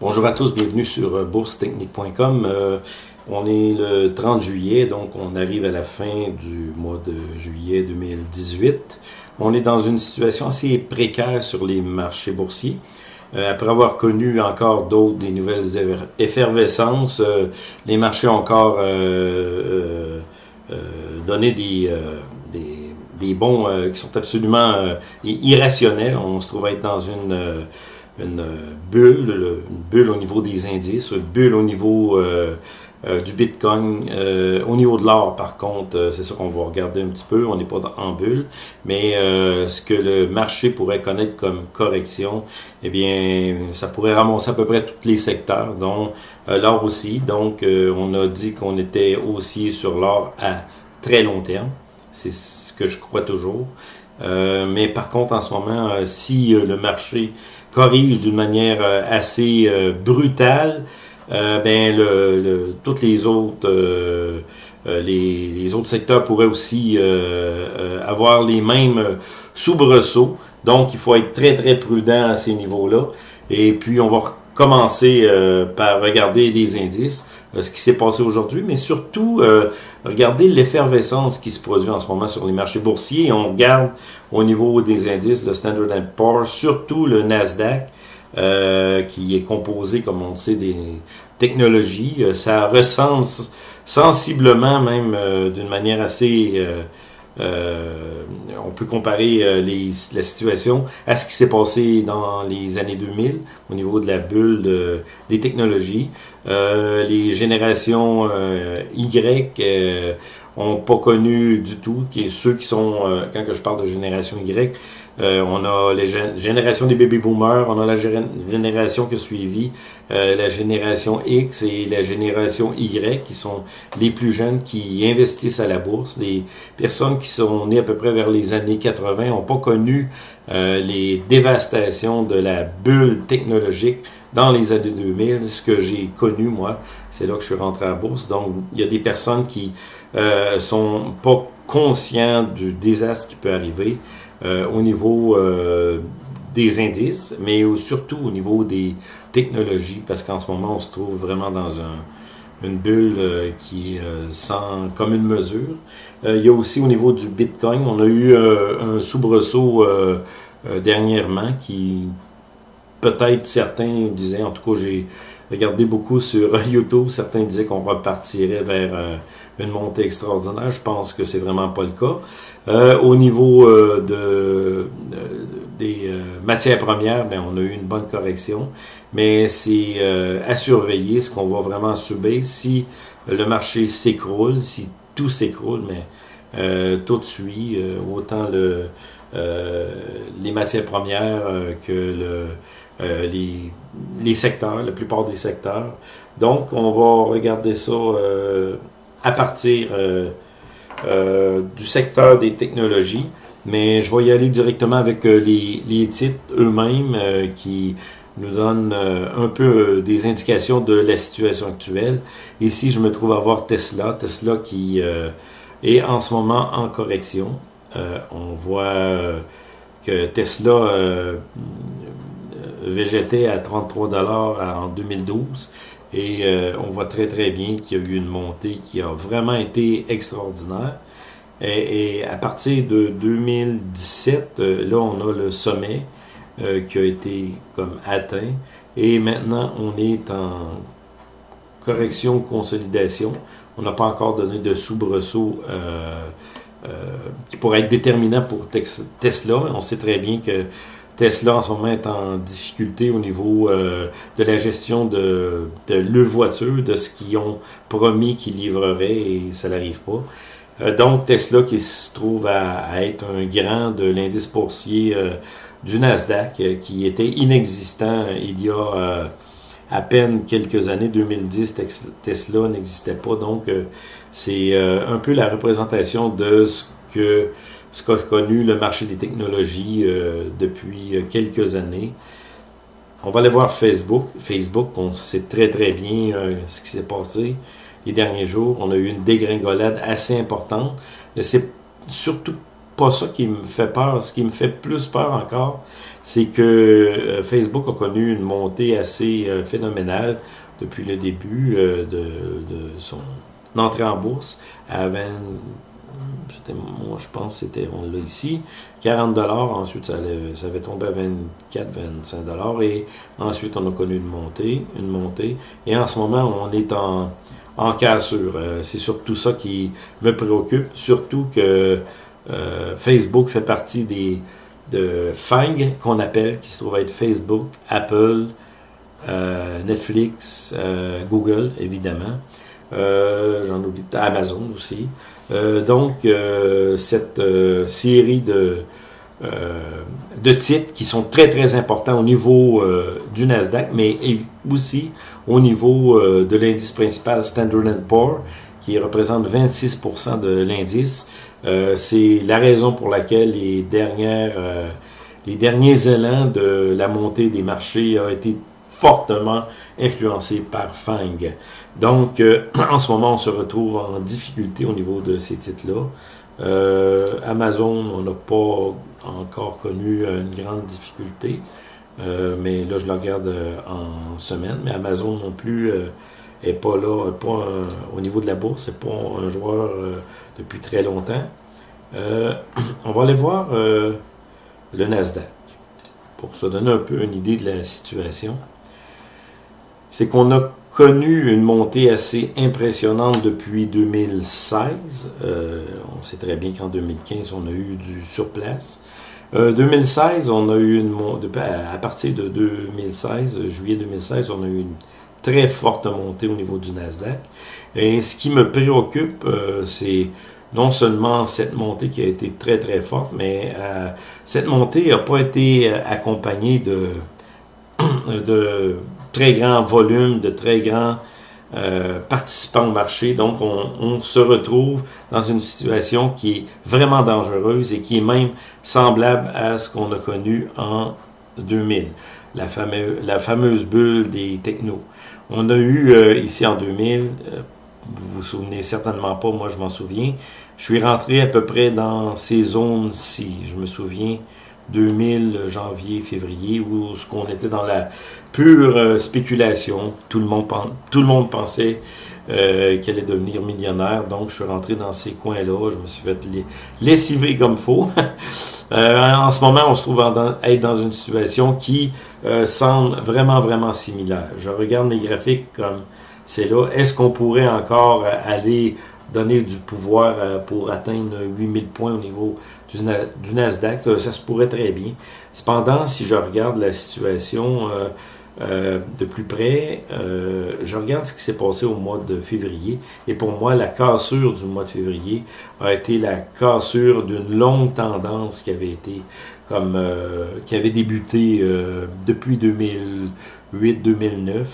Bonjour à tous, bienvenue sur euh, boursetechnique.com. Euh, on est le 30 juillet, donc on arrive à la fin du mois de juillet 2018. On est dans une situation assez précaire sur les marchés boursiers. Euh, après avoir connu encore d'autres, des nouvelles effervescences, les marchés ont encore donné des, des, bons qui sont absolument irrationnels. On se trouve être dans une une bulle, une bulle au niveau des indices, une bulle au niveau euh, euh, du Bitcoin. Euh, au niveau de l'or, par contre, c'est ça qu'on va regarder un petit peu, on n'est pas en bulle, mais ce que le marché pourrait connaître comme correction, eh bien, ça pourrait ramasser à peu près tous les secteurs, dont l'or aussi. Donc, on a dit qu'on était aussi sur l'or à très long terme. C'est ce que je crois toujours. Mais par contre, en ce moment, si le marché corrige d'une manière euh, assez euh, brutale, euh, ben le, le, toutes les autres les, les, autres secteurs pourraient aussi avoir les mêmes soubresauts. Donc, il faut être très, très prudent à ces niveaux-là. Et puis, on va commencer euh, par regarder les indices, euh, ce qui s'est passé aujourd'hui, mais surtout euh, regarder l'effervescence qui se produit en ce moment sur les marchés boursiers. on regarde au niveau des indices le Standard Poor's, surtout le Nasdaq, qui est composé, comme on le sait, des technologies. ça recense sensiblement, même d'une manière assez euh, on peut comparer euh, les, la situation à ce qui s'est passé dans les années 2000 au niveau de la bulle des technologies. Euh, les générations Y ont pas connu du tout, qui ceux qui sont, quand je parle de génération Y, euh, on a les générations des baby boomers, on a la génération qui a suivi, euh, la génération X et la génération Y qui sont les plus jeunes qui investissent à la bourse. Des personnes qui sont nées à peu près vers les années 80 n'ont pas connu euh, les dévastations de la bulle technologique dans les années 2000. Ce que j'ai connu, moi, c'est là que je suis rentré à la bourse. Donc, il y a des personnes qui euh, sont pas conscients du désastre qui peut arriver. Euh, au niveau euh, des indices, mais surtout au niveau des technologies, parce qu'en ce moment, on se trouve vraiment dans une bulle euh, qui est sans commune mesure. il y a aussi au niveau du Bitcoin, on a eu un soubresaut dernièrement qui, peut-être certains disaient, en tout cas j'ai regardé beaucoup sur YouTube, certains disaient qu'on repartirait vers une montée extraordinaire. Je pense que c'est vraiment pas le cas. Euh, au niveau euh, de, euh, des matières premières, ben, on a eu une bonne correction, mais c'est à surveiller ce qu'on va vraiment subir si le marché s'écroule, si tout s'écroule, mais tout suit, autant le, les matières premières que le, les, les secteurs, la plupart des secteurs. Donc, on va regarder ça à partir euh, euh, du secteur des technologies, mais je vais y aller directement avec euh, les, les titres eux-mêmes qui nous donnent un peu des indications de la situation actuelle. Ici, je me trouve à voir Tesla, Tesla qui est en ce moment en correction. on voit que Tesla végétait à 33 dollars en 2012 et euh, on voit très très bien qu'il y a eu une montée qui a vraiment été extraordinaire. Et, à partir de 2017, euh, là on a le sommet euh, qui a été comme atteint. Et maintenant on est en correction, consolidation. On n'a pas encore donné de soubresaut qui pourrait être déterminant pour Tesla. On sait très bien que Tesla en ce moment est en difficulté au niveau euh, de la gestion de, de leur voiture, de ce qu'ils ont promis qu'ils livreraient et ça n'arrive pas. Euh, donc Tesla qui se trouve à, être un grand de l'indice boursier euh, du Nasdaq qui était inexistant il y a à peine quelques années, 2010, Tesla n'existait pas. Donc c'est un peu la représentation de ce que ce qu'a connu le marché des technologies euh, depuis euh, quelques années. On va aller voir Facebook. Facebook, on sait très très bien euh, ce qui s'est passé les derniers jours. On a eu une dégringolade assez importante. C'est surtout pas ça qui me fait peur. Ce qui me fait plus peur encore, c'est que Facebook a connu une montée assez phénoménale depuis le début de, de, son entrée en bourse à 20, moi je pense c'était, on l'a ici, 40 dollars, ensuite ça, avait tombé à 24, 25 dollars et ensuite on a connu une montée, une montée et en ce moment on est en, en cassure. Euh, c'est surtout ça qui me préoccupe, surtout que euh, Facebook fait partie des de FANG qu'on appelle, qui se trouve être Facebook, Apple, euh, Netflix, Google évidemment. J'en oublie Amazon aussi. Euh, donc, euh, cette euh, série de, de titres qui sont très, très importants au niveau du Nasdaq, mais aussi au niveau de l'indice principal Standard Poor's, qui représente 26% de l'indice. C'est la raison pour laquelle les, dernières, les derniers élans de la montée des marchés ont été fortement influencés par FANG. Donc, euh, en ce moment, on se retrouve en difficulté au niveau de ces titres-là. Euh, Amazon, on n'a pas encore connu une grande difficulté, euh, mais là, je le regarde en semaine. Mais Amazon non plus n'est pas là, pas au niveau de la bourse, c'est pas un joueur depuis très longtemps. on va aller voir le Nasdaq pour se donner un peu une idée de la situation. C'est qu'on a connu une montée assez impressionnante depuis 2016. Euh, on sait très bien qu'en 2015, on a eu du surplace. Euh, 2016, on a eu une montée, à partir de 2016, juillet 2016, on a eu une très forte montée au niveau du Nasdaq. Et ce qui me préoccupe, euh, c'est non seulement cette montée qui a été très très forte, mais euh, cette montée n'a pas été accompagnée de, de très grand volume, de très grands euh, participants au marché. Donc, on, se retrouve dans une situation qui est vraiment dangereuse et qui est même semblable à ce qu'on a connu en 2000, la, fameuse, bulle des technos. On a eu euh, ici en 2000, euh, vous vous souvenez certainement pas, moi je m'en souviens, je suis rentré à peu près dans ces zones-ci. Je me souviens 2000, janvier, février, où ce qu'on était dans la pure euh, spéculation. Tout le monde, tout le monde pensait euh, qu'elle allait devenir millionnaire. Donc, je suis rentré dans ces coins-là. Je me suis fait lessiver comme euh, en ce moment, on se trouve en, être dans une situation qui euh, semble vraiment, vraiment similaire. Je regarde mes graphiques comme c'est là. Est-ce qu'on pourrait encore aller donner du pouvoir pour atteindre 8000 points au niveau du, Nasdaq, ça se pourrait très bien. Cependant, si je regarde la situation euh, euh, de plus près, euh, je regarde ce qui s'est passé au mois de février, et pour moi, la cassure du mois de février a été la cassure d'une longue tendance qui avait été comme qui avait débuté depuis 2008-2009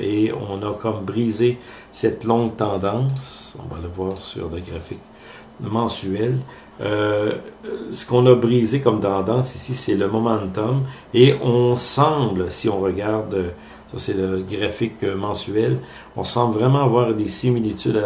et on a comme brisé cette longue tendance. On va le voir sur le graphique mensuel. Euh, ce qu'on a brisé comme tendance ici, c'est le momentum. Et on semble, si on regarde, ça c'est le graphique mensuel, on semble vraiment avoir des similitudes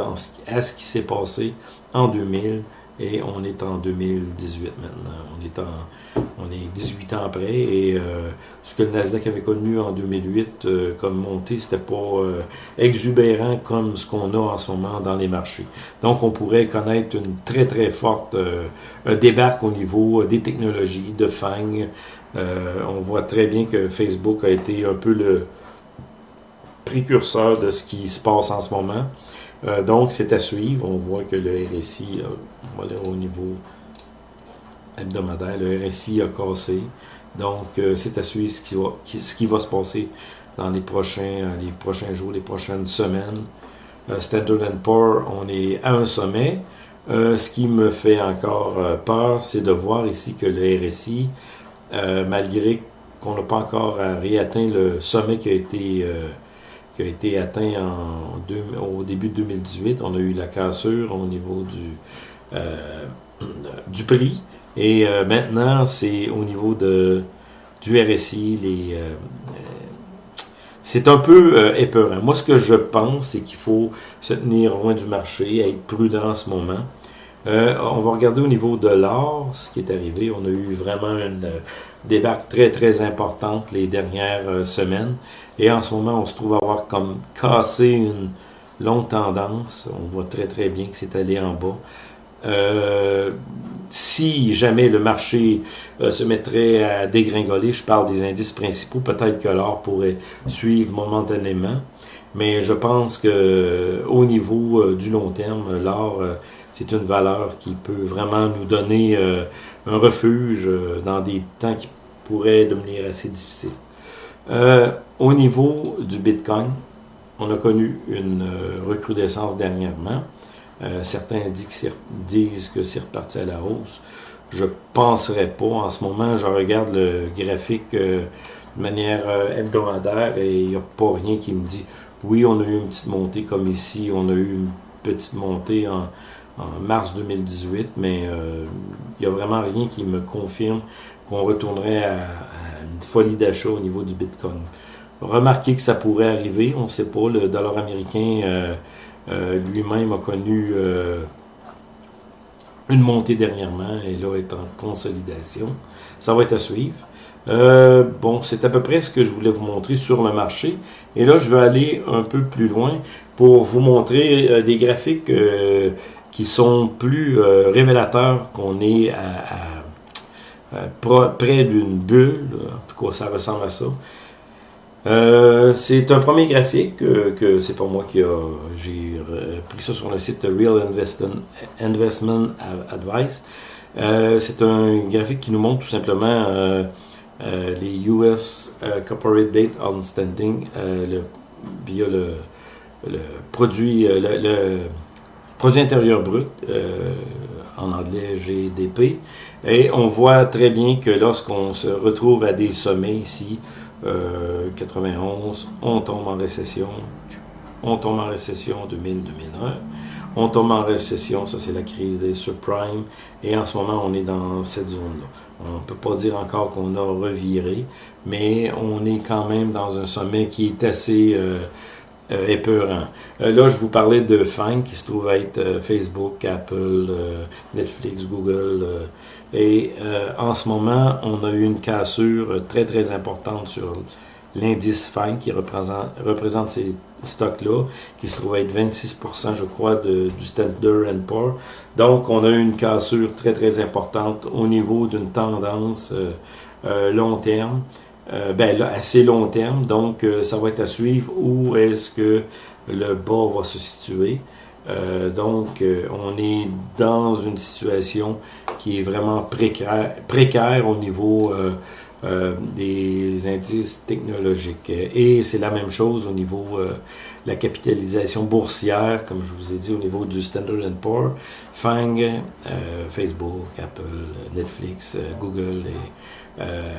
à, ce qui s'est passé en 2000 et on est en 2018 maintenant. On est, en, on est 18 ans après et euh, ce que le Nasdaq avait connu en 2008 euh, comme montée, c'était pas euh, exubérant comme ce qu'on a en ce moment dans les marchés. Donc on pourrait connaître une très très forte débarque au niveau des technologies, de FANG. on voit très bien que Facebook a été un peu le précurseur de ce qui se passe en ce moment. Euh, donc, c'est à suivre. On voit que le RSI, voilà, au niveau hebdomadaire, le RSI a cassé. Donc, euh, c'est à suivre ce qui, va, ce qui va se passer dans les prochains, euh, les prochains jours, les prochaines semaines. Standard Poor's, on est à un sommet. ce qui me fait encore peur, c'est de voir ici que le RSI, malgré qu'on n'a pas encore réatteint le sommet qui a été qui a été atteint en au début de 2018. On a eu la cassure au niveau du, euh, du prix. Et euh, maintenant, c'est au niveau de, du RSI. Les, euh, c'est un peu Moi, ce que je pense, c'est qu'il faut se tenir loin du marché, être prudent en ce moment. On va regarder au niveau de l'or, ce qui est arrivé. On a eu vraiment une débarque très très importante les dernières semaines. Et en ce moment, on se trouve avoir comme cassé une longue tendance. On voit très très bien que c'est allé en bas. Euh, si jamais le marché euh, se mettrait à dégringoler, je parle des indices principaux, peut-être que l'or pourrait suivre momentanément. Mais je pense que au niveau euh, du long terme, l'or, c'est une valeur qui peut vraiment nous donner un refuge dans des temps qui pourraient devenir assez difficiles. au niveau du Bitcoin, on a connu une recrudescence dernièrement. Euh, certains disent que c'est reparti à la hausse. Je ne penserais pas. En ce moment, je regarde le graphique euh, de manière euh, hebdomadaire et il n'y a pas rien qui me dit oui, on a eu une petite montée comme ici, on a eu une petite montée en, mars 2018, mais il n'y a vraiment rien qui me confirme qu'on retournerait à, une folie d'achat au niveau du Bitcoin. Remarquez que ça pourrait arriver, on ne sait pas, le dollar américain euh, lui-même a connu euh, une montée dernièrement et là est en consolidation. Ça va être à suivre. Euh, bon, c'est à peu près ce que je voulais vous montrer sur le marché. Et là, je vais aller un peu plus loin pour vous montrer des graphiques qui sont plus révélateurs qu'on est près d'une bulle. En tout cas, ça ressemble à ça. Euh, c'est un premier graphique que c'est pas moi qui a j'ai pris ça sur le site Real Investment, Advice. Euh, c'est un graphique qui nous montre tout simplement euh, les US Corporate Date Outstanding le, via le, produit le, produit intérieur brut en anglais GDP et on voit très bien que lorsqu'on se retrouve à des sommets ici 91, euh, on tombe en récession, on tombe en récession en 2000-2001, on tombe en récession, ça c'est la crise des subprimes, et en ce moment on est dans cette zone-là. On ne peut pas dire encore qu'on a reviré, mais on est quand même dans un sommet qui est assez euh, euh, épeurant. là, je vous parlais de FANG, qui se trouve être Facebook, Apple, Netflix, Google, et euh, en ce moment, on a eu une cassure très très importante sur l'indice FANG qui représente, représente ces stocks-là, qui se trouve être 26%, je crois, de, du Standard Poor's. Donc, on a eu une cassure très très importante au niveau d'une tendance euh, euh, long terme. Ben là, assez long terme, donc ça va être à suivre où est-ce que le bas va se situer. Euh, donc, euh, on est dans une situation qui est vraiment précaire, précaire au niveau euh, des indices technologiques. Et c'est la même chose au niveau de la capitalisation boursière, comme je vous ai dit, au niveau du Standard Poor's, FANG, Facebook, Apple, Netflix, Google et euh,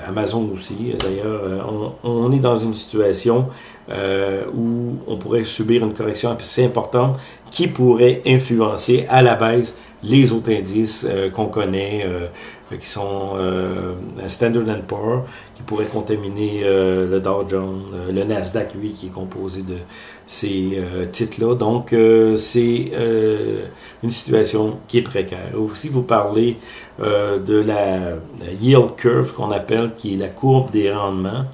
Amazon aussi. D'ailleurs, euh, on, est dans une situation euh, où on pourrait subir une correction assez importante qui pourrait influencer à la baisse les autres indices qu'on connaît, qui sont Standard Poor's, qui pourraient contaminer le Dow Jones, le Nasdaq, lui, qui est composé de ces titres-là. Donc, c'est une situation qui est précaire. Aussi, vous parlez de la yield curve qu'on appelle, qui est la courbe des rendements.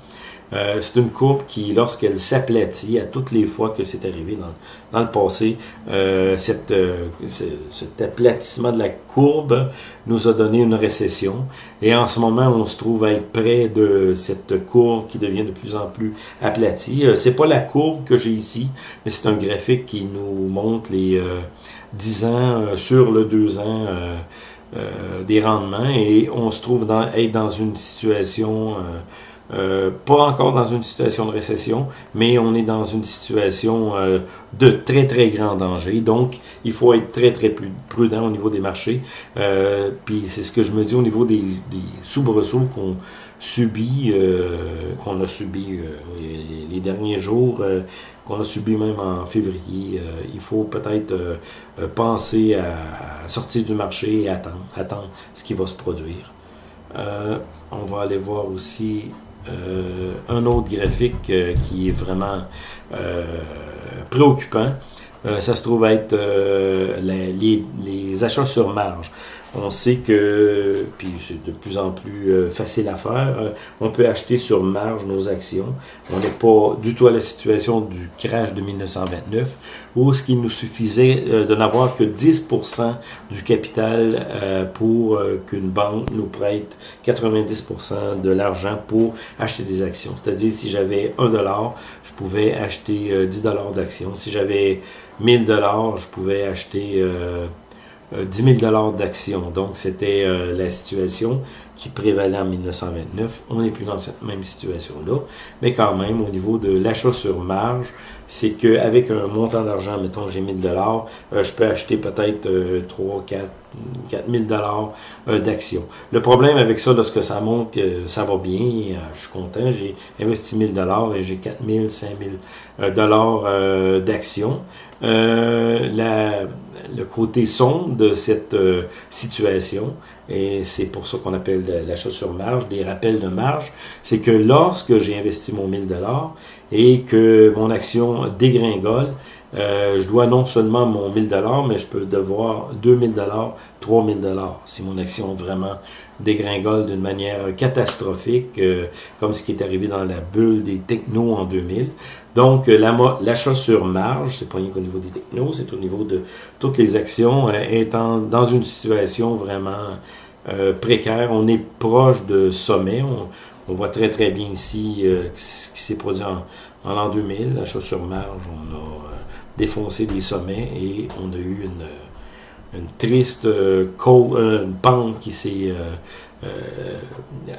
Euh, c'est une courbe qui, lorsqu'elle s'aplatit à toutes les fois que c'est arrivé dans, le passé, euh, euh, cet aplatissement de la courbe nous a donné une récession. Et en ce moment, on se trouve à être près de cette courbe qui devient de plus en plus aplatie. c'est pas la courbe que j'ai ici, mais c'est un graphique qui nous montre les 10 ans sur le 2 ans euh, des rendements et on se trouve être dans une situation, euh, euh, pas encore dans une situation de récession, mais on est dans une situation de très très grand danger. Donc, il faut être très très prudent au niveau des marchés. puis c'est ce que je me dis au niveau des, soubresauts qu'on subit, qu'on a subi les, derniers jours qu'on a subi même en février. Euh, il faut peut-être euh, euh, penser à, sortir du marché et attendre, attendre ce qui va se produire. on va aller voir aussi un autre graphique qui est vraiment préoccupant. ça se trouve être les, les, achats sur marge. On sait que, puis c'est de plus en plus euh, facile à faire, euh, on peut acheter sur marge nos actions. On n'est pas du tout à la situation du crash de 1929, où ce qui nous suffisait euh, de n'avoir que 10% du capital pour qu'une banque nous prête 90% de l'argent pour acheter des actions. C'est-à-dire, si j'avais 1 dollar, je pouvais acheter 10 dollars d'actions. Si j'avais 1000 dollars, je pouvais acheter 10 000 d'actions. Donc, c'était euh, la situation qui prévalait en 1929. On n'est plus dans cette même situation-là. Mais quand même, au niveau de l'achat sur marge, c'est qu'avec un montant d'argent, mettons, j'ai 1000 dollars, euh, je peux acheter peut-être 3, 4, 4 000 dollars euh, d'actions. Le problème avec ça, lorsque ça monte, ça va bien, je suis content, j'ai investi 1000 dollars et j'ai 4 000, 5 000 dollars d'actions. la le côté sombre de cette euh, situation, et c'est pour ça qu'on appelle l'achat sur marge, des rappels de marge, c'est que lorsque j'ai investi mon 1000 dollars et que mon action dégringole, euh, je dois non seulement mon 1000 dollars, mais je peux devoir 2000 dollars, 3000 dollars si mon action vraiment dégringole d'une manière catastrophique, euh, comme ce qui est arrivé dans la bulle des technos en 2000. Donc, euh, l'achat sur marge, c'est pas rien qu'au niveau des technos, c'est au niveau de toutes les actions, étant dans une situation vraiment précaire. On est proche de sommet. On, voit très très bien ici ce qui s'est produit en, en l'an 2000, l'achat sur marge, on a défoncer des sommets et on a eu une, triste euh, euh, pente qui s'est euh,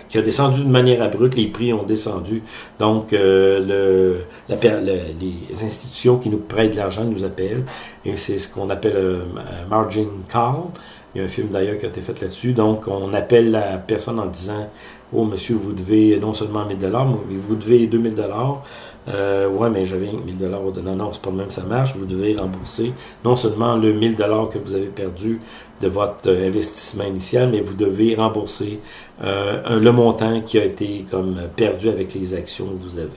qui a descendu de manière abrupte, les prix ont descendu. Donc, les institutions qui nous prêtent de l'argent nous appellent, et c'est ce qu'on appelle margin call. Il y a un film d'ailleurs qui a été fait là-dessus. Donc, on appelle la personne en disant Oh, monsieur, vous devez non seulement 1000 mais vous devez 2000 euh, ouais, mais j'avais 1000 dollars. Non, non, c'est pas le même, ça marche. Vous devez rembourser non seulement le 1000 dollars que vous avez perdu de votre euh, investissement initial, mais vous devez rembourser euh, le montant qui a été comme perdu avec les actions que vous avez.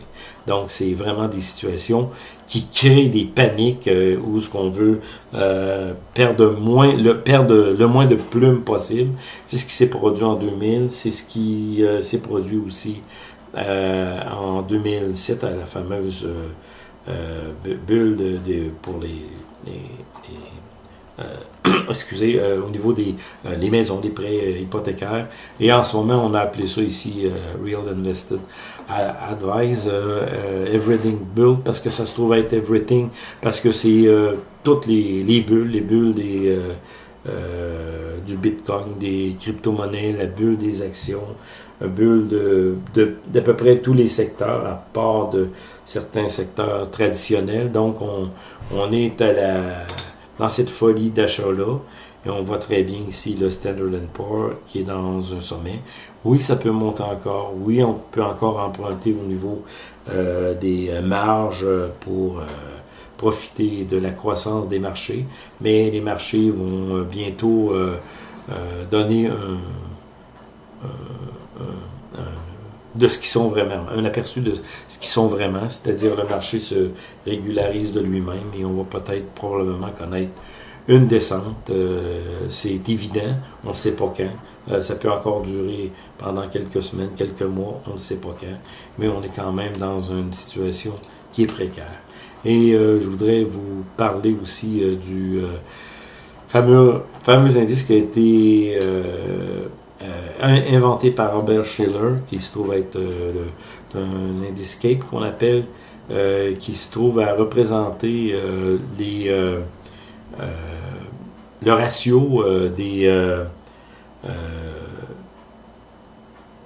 Donc, c'est vraiment des situations qui créent des paniques euh, où ce qu'on veut euh, perdre, le, moins de plumes possible. C'est ce qui s'est produit en 2000, c'est ce qui s'est produit aussi euh, en 2007 à la fameuse euh, euh, bulle pour les, excusez, au niveau des les maisons, des prêts hypothécaires. Et en ce moment, on a appelé ça ici Real Invested Advice, Everything Build, parce que ça se trouve être Everything, parce que c'est toutes les, les, bulles, les bulles des... du Bitcoin, des crypto-monnaies, la bulle des actions, bulle de, d'à peu près tous les secteurs, à part de certains secteurs traditionnels. Donc, on, est à la, dans cette folie d'achat-là. Et on voit très bien ici le Standard Poor's qui est dans un sommet. Oui, ça peut monter encore. Oui, on peut encore emprunter au niveau euh, des marges pour euh, profiter de la croissance des marchés. Mais les marchés vont bientôt euh, donner un de ce qu'ils sont vraiment, un aperçu de ce qu'ils sont vraiment, c'est-à-dire le marché se régularise de lui-même et on va peut-être probablement connaître une descente, euh, c'est évident, on ne sait pas quand, euh, ça peut encore durer pendant quelques semaines, quelques mois, on ne sait pas quand, mais on est quand même dans une situation qui est précaire. Et euh, je voudrais vous parler aussi du fameux, fameux indice qui a été inventé par Robert Schiller, qui se trouve être euh, un indiscape qu'on appelle, euh, qui se trouve à représenter euh, le ratio des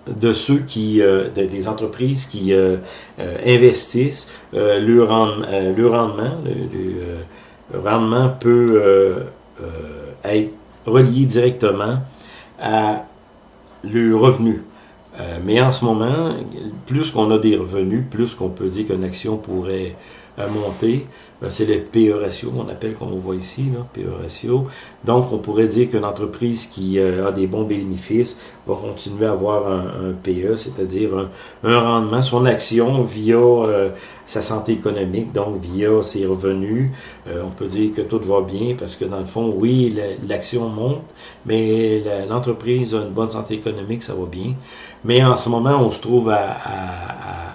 de ceux qui, des entreprises qui investissent, le, le, rendement, le rendement peut être relié directement à le revenu. Euh, mais en ce moment, plus qu'on a des revenus, plus qu'on peut dire qu'une action pourrait monter. Euh, c'est le PE ratio, on appelle, comme on voit ici, là, PE ratio. Donc, on pourrait dire qu'une entreprise qui euh, a des bons bénéfices va continuer à avoir un, PE, c'est-à-dire un, rendement, son action via euh, sa santé économique, donc via ses revenus. on peut dire que tout va bien parce que dans le fond, oui, l'action monte, mais l'entreprise a une bonne santé économique, ça va bien. Mais en ce moment, on se trouve à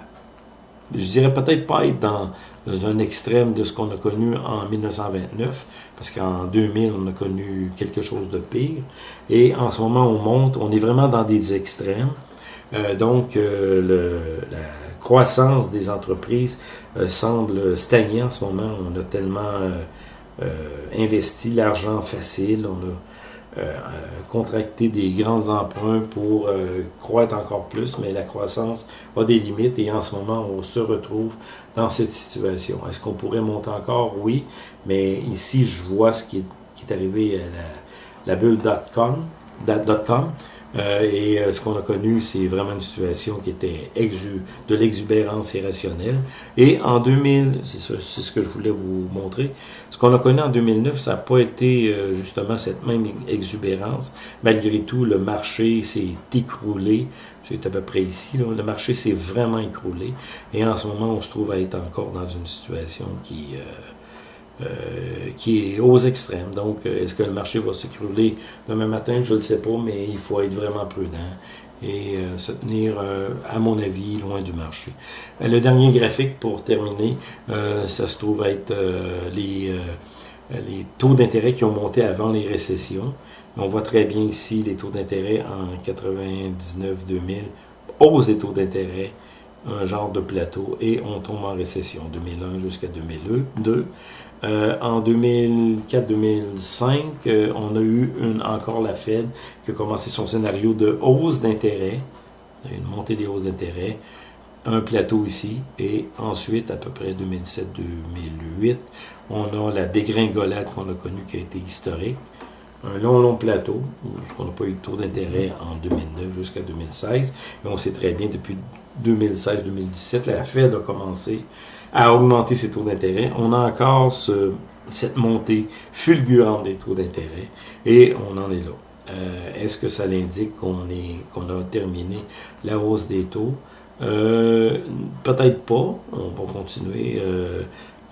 je dirais peut-être pas être dans, un extrême de ce qu'on a connu en 1929, parce qu'en 2000, on a connu quelque chose de pire. Et en ce moment, on monte, on est vraiment dans des extrêmes. Euh, donc, euh, la croissance des entreprises euh, semble stagner en ce moment. On a tellement investi l'argent facile, contracter des grands emprunts pour euh, croître encore plus, mais la croissance a des limites et en ce moment, on se retrouve dans cette situation. Est-ce qu'on pourrait monter encore? Oui, mais ici, je vois ce qui est, qui est arrivé à la, la bulle .com, euh, et euh, ce qu'on a connu, c'est vraiment une situation qui était exu de l'exubérance irrationnelle. Et en 2000, c'est ce que je voulais vous montrer, ce qu'on a connu en 2009, ça n'a pas été euh, justement cette même exubérance. Malgré tout, le marché s'est écroulé. C'est à peu près ici. Là, le marché s'est vraiment écroulé. Et en ce moment, on se trouve à être encore dans une situation qui... Euh, qui est aux extrêmes. Donc, euh, est-ce que le marché va s'écrouler demain matin? Je ne le sais pas, mais il faut être vraiment prudent et euh, se tenir, à mon avis, loin du marché. le dernier graphique, pour terminer, ça se trouve être les, taux d'intérêt qui ont monté avant les récessions. On voit très bien ici les taux d'intérêt en 99-2000, hausse des taux d'intérêt, un genre de plateau, et on tombe en récession, 2001 jusqu'à 2002. Euh, en 2004-2005, euh, on a eu encore la Fed qui a commencé son scénario de hausse d'intérêt, une montée des hausses d'intérêt, un plateau ici, et ensuite, à peu près 2007-2008, on a la dégringolade qu'on a connue qui a été historique, un long, long plateau, parce qu'on n'a pas eu de taux d'intérêt en 2009 jusqu'à 2016, et on sait très bien, depuis 2016-2017, la Fed a commencé à augmenter ses taux d'intérêt. On a encore cette montée fulgurante des taux d'intérêt et on en est là. Euh, est-ce que ça l'indique qu'on qu'on a terminé la hausse des taux? Euh, peut-être pas. On va continuer. Euh,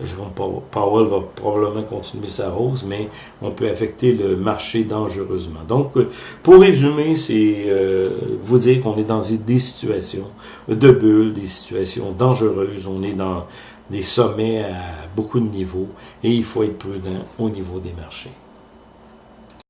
Jérôme Powell va probablement continuer sa hausse, mais on peut affecter le marché dangereusement. Donc, euh, pour résumer, c'est euh, vous dire qu'on est dans des situations de bulles, des situations dangereuses. On est dans des sommets à beaucoup de niveaux et il faut être prudent au niveau des marchés.